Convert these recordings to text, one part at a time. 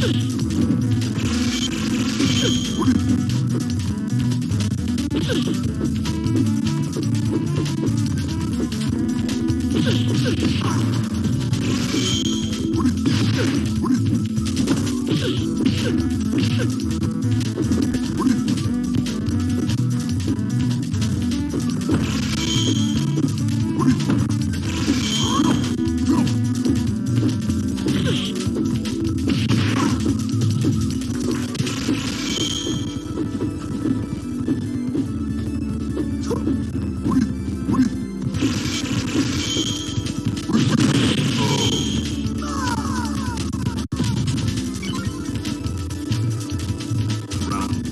Fight. Round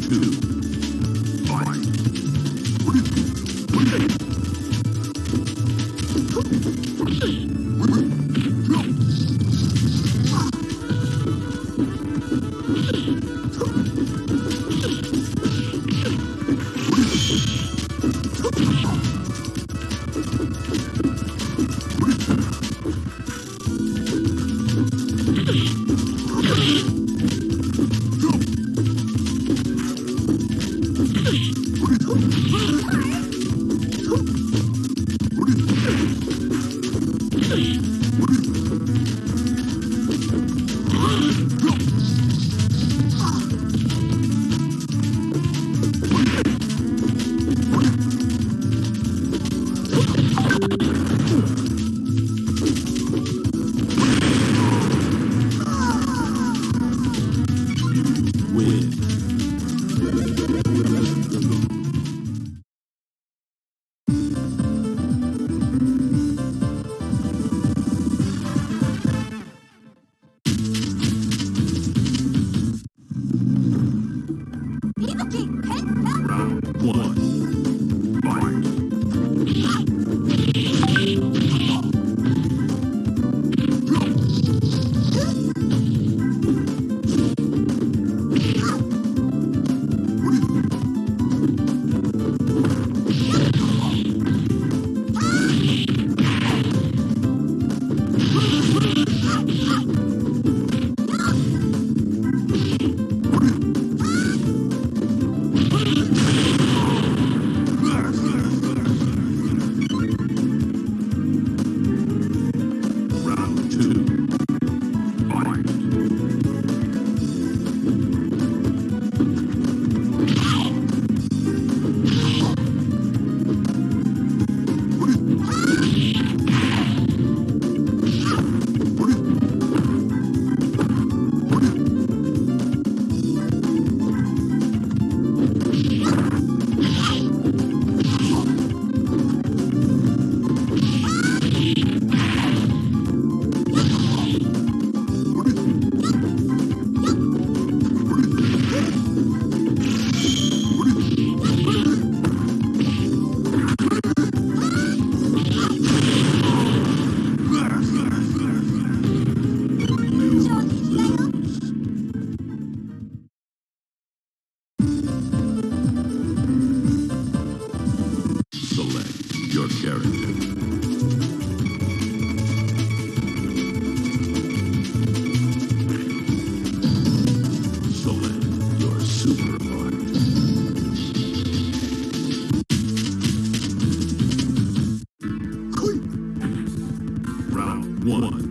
two. One. one.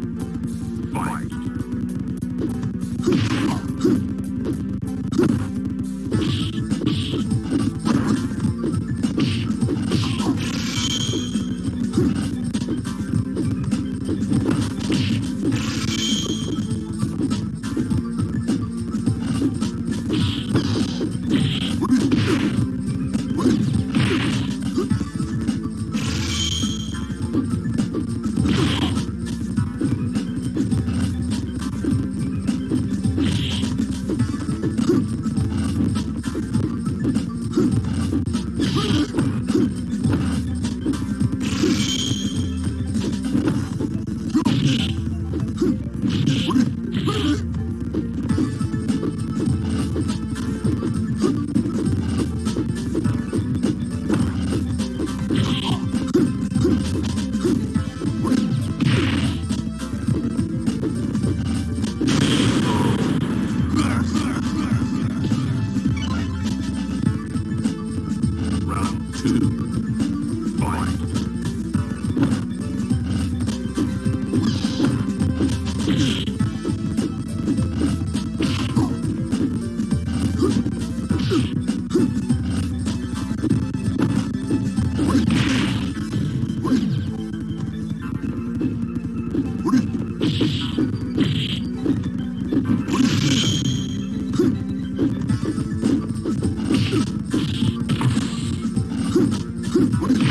por el